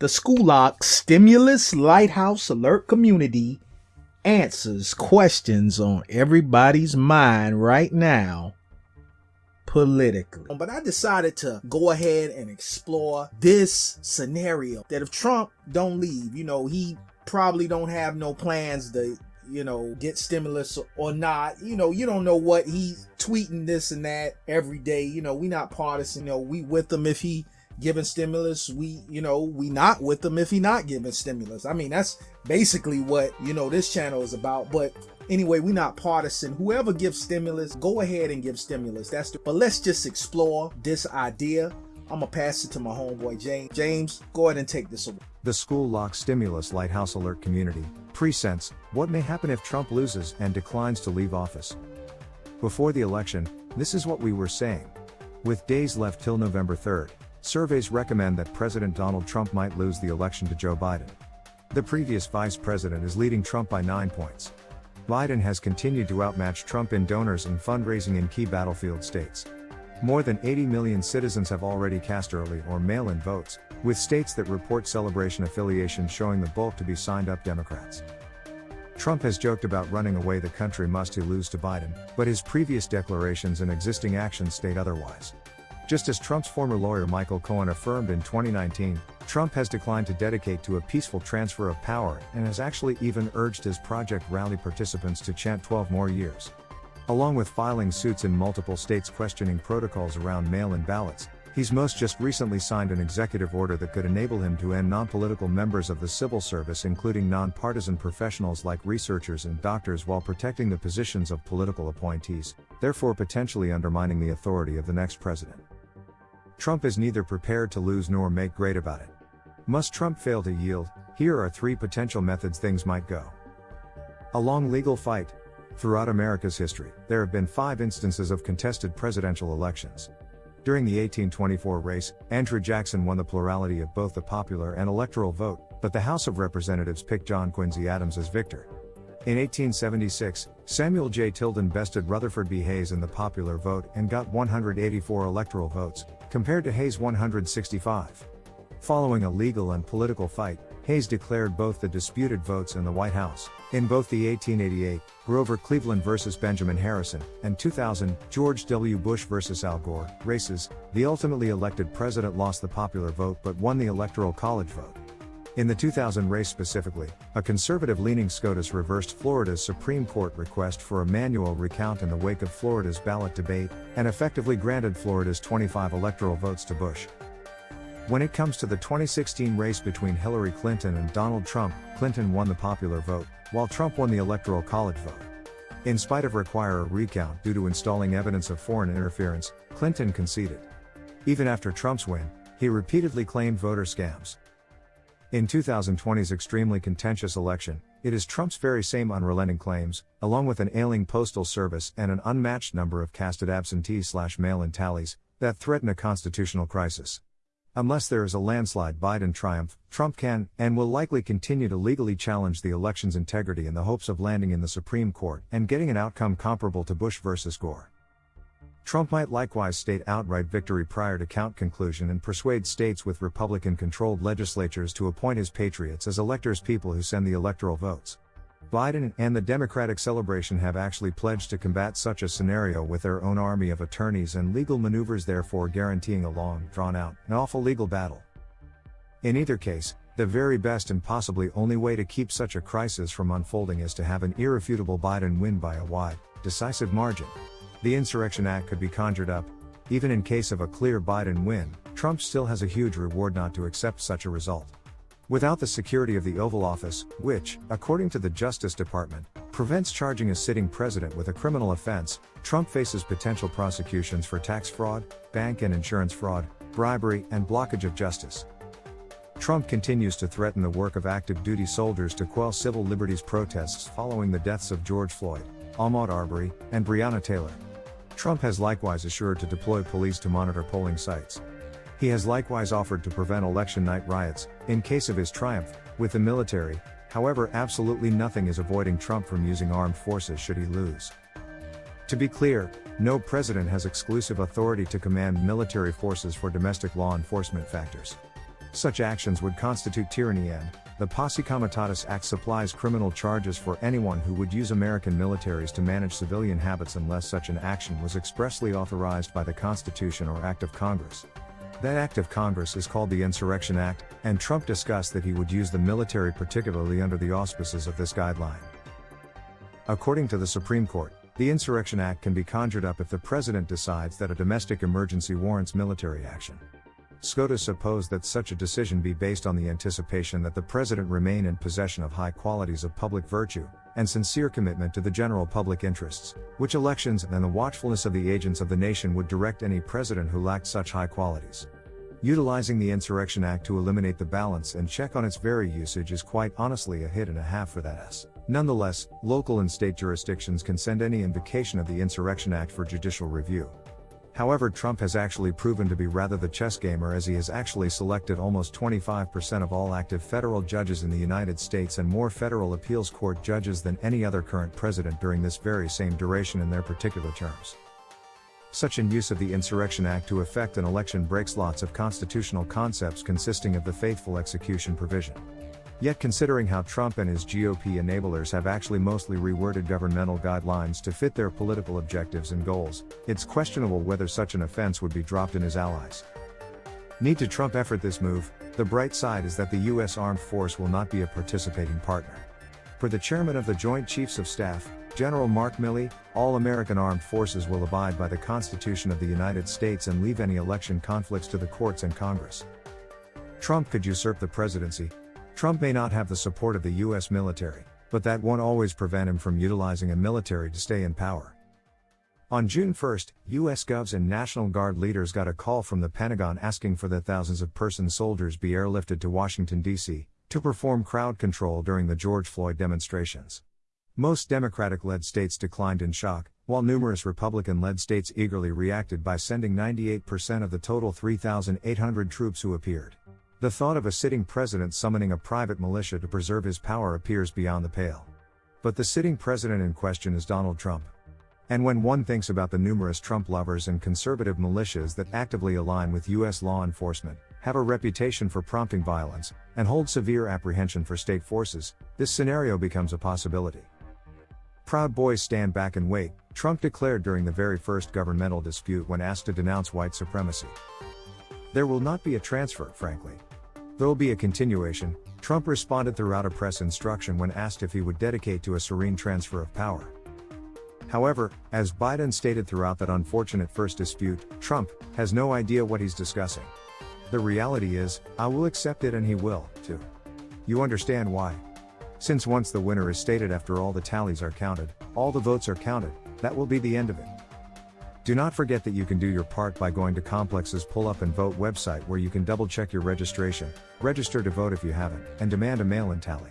The School Stimulus Lighthouse Alert community answers questions on everybody's mind right now politically. But I decided to go ahead and explore this scenario that if Trump don't leave, you know, he probably don't have no plans to you know, get stimulus or not. You know, you don't know what he's tweeting this and that every day. You know, we not partisan. You know, we with him if he giving stimulus we you know we not with them if he not giving stimulus. I mean that's basically what you know this channel is about. But anyway we not partisan. Whoever gives stimulus go ahead and give stimulus. That's the, but let's just explore this idea. I'm gonna pass it to my homeboy james. James go ahead and take this away. The school lock stimulus lighthouse alert community presents what may happen if trump loses and declines to leave office. Before the election this is what we were saying. With days left till november 3rd Surveys recommend that President Donald Trump might lose the election to Joe Biden. The previous vice president is leading Trump by 9 points. Biden has continued to outmatch Trump in donors and fundraising in key battlefield states. More than 80 million citizens have already cast early or mail in votes, with states that report celebration affiliations showing the bulk to be signed up Democrats. Trump has joked about running away the country must he lose to Biden, but his previous declarations and existing actions state otherwise. Just as Trump's former lawyer Michael Cohen affirmed in 2019, Trump has declined to dedicate to a peaceful transfer of power and has actually even urged his Project Rally participants to chant 12 more years. Along with filing suits in multiple states questioning protocols around mail in ballots, he's most just recently signed an executive order that could enable him to end non political members of the civil service, including non partisan professionals like researchers and doctors, while protecting the positions of political appointees, therefore potentially undermining the authority of the next president. Trump is neither prepared to lose nor make great about it. Must Trump fail to yield? Here are three potential methods things might go. A long legal fight. Throughout America's history, there have been five instances of contested presidential elections. During the 1824 race, Andrew Jackson won the plurality of both the popular and electoral vote, but the House of Representatives picked John Quincy Adams as victor. In 1876, Samuel J. Tilden bested Rutherford B. Hayes in the popular vote and got 184 electoral votes, compared to Hayes' 165. Following a legal and political fight, Hayes declared both the disputed votes in the White House. In both the 1888 Grover Cleveland versus Benjamin Harrison and 2000 George W. Bush versus Al Gore races, the ultimately elected president lost the popular vote but won the Electoral College vote. In the 2000 race specifically, a conservative leaning SCOTUS reversed Florida's Supreme Court request for a manual recount in the wake of Florida's ballot debate, and effectively granted Florida's 25 electoral votes to Bush. When it comes to the 2016 race between Hillary Clinton and Donald Trump, Clinton won the popular vote, while Trump won the Electoral College vote. In spite of require a recount due to installing evidence of foreign interference, Clinton conceded. Even after Trump's win, he repeatedly claimed voter scams. In 2020's extremely contentious election, it is Trump's very same unrelenting claims, along with an ailing postal service and an unmatched number of casted absentee slash mail in tallies, that threaten a constitutional crisis. Unless there is a landslide Biden triumph, Trump can, and will likely continue to legally challenge the election's integrity in the hopes of landing in the Supreme Court and getting an outcome comparable to Bush versus Gore. Trump might likewise state outright victory prior to count conclusion and persuade states with Republican controlled legislatures to appoint his patriots as electors people who send the electoral votes. Biden and the Democratic celebration have actually pledged to combat such a scenario with their own army of attorneys and legal maneuvers, therefore guaranteeing a long, drawn out, and awful legal battle. In either case, the very best and possibly only way to keep such a crisis from unfolding is to have an irrefutable Biden win by a wide, decisive margin. The Insurrection Act could be conjured up. Even in case of a clear Biden win, Trump still has a huge reward not to accept such a result. Without the security of the Oval Office, which, according to the Justice Department, prevents charging a sitting president with a criminal offense, Trump faces potential prosecutions for tax fraud, bank and insurance fraud, bribery, and blockage of justice. Trump continues to threaten the work of active duty soldiers to quell civil liberties protests following the deaths of George Floyd, Ahmaud Arbery, and Breonna Taylor. Trump has likewise assured to deploy police to monitor polling sites. He has likewise offered to prevent election night riots, in case of his triumph, with the military, however, absolutely nothing is avoiding Trump from using armed forces should he lose. To be clear, no president has exclusive authority to command military forces for domestic law enforcement factors. Such actions would constitute tyranny and, the Posse Comitatus Act supplies criminal charges for anyone who would use American militaries to manage civilian habits unless such an action was expressly authorized by the Constitution or Act of Congress. That Act of Congress is called the Insurrection Act, and Trump discussed that he would use the military particularly under the auspices of this guideline. According to the Supreme Court, the Insurrection Act can be conjured up if the president decides that a domestic emergency warrants military action. SCOTUS opposed that such a decision be based on the anticipation that the president remain in possession of high qualities of public virtue, and sincere commitment to the general public interests, which elections and the watchfulness of the agents of the nation would direct any president who lacked such high qualities. Utilizing the Insurrection Act to eliminate the balance and check on its very usage is quite honestly a hit and a half for that S. Nonetheless, local and state jurisdictions can send any invocation of the Insurrection Act for judicial review. However, Trump has actually proven to be rather the chess gamer as he has actually selected almost 25% of all active federal judges in the United States and more federal appeals court judges than any other current president during this very same duration in their particular terms. Such an use of the Insurrection Act to effect an election breaks lots of constitutional concepts consisting of the faithful execution provision. Yet considering how Trump and his GOP enablers have actually mostly reworded governmental guidelines to fit their political objectives and goals, it's questionable whether such an offense would be dropped in his allies. Need to Trump effort this move, the bright side is that the U.S. Armed Force will not be a participating partner. For the chairman of the Joint Chiefs of Staff, General Mark Milley, all American armed forces will abide by the Constitution of the United States and leave any election conflicts to the courts and Congress. Trump could usurp the presidency, Trump may not have the support of the US military, but that won't always prevent him from utilizing a military to stay in power. On June 1, US Govs and National Guard leaders got a call from the Pentagon asking for the thousands of person soldiers be airlifted to Washington, D.C., to perform crowd control during the George Floyd demonstrations. Most Democratic led states declined in shock, while numerous Republican led states eagerly reacted by sending 98% of the total 3,800 troops who appeared. The thought of a sitting president summoning a private militia to preserve his power appears beyond the pale. But the sitting president in question is Donald Trump. And when one thinks about the numerous Trump lovers and conservative militias that actively align with U.S. law enforcement, have a reputation for prompting violence, and hold severe apprehension for state forces, this scenario becomes a possibility. Proud Boys stand back and wait, Trump declared during the very first governmental dispute when asked to denounce white supremacy. There will not be a transfer, frankly. There'll be a continuation, Trump responded throughout a press instruction when asked if he would dedicate to a serene transfer of power. However, as Biden stated throughout that unfortunate first dispute, Trump has no idea what he's discussing. The reality is, I will accept it and he will, too. You understand why? Since once the winner is stated after all the tallies are counted, all the votes are counted, that will be the end of it. Do not forget that you can do your part by going to Complex's Pull Up and Vote website where you can double check your registration, register to vote if you haven't, and demand a mail in tally.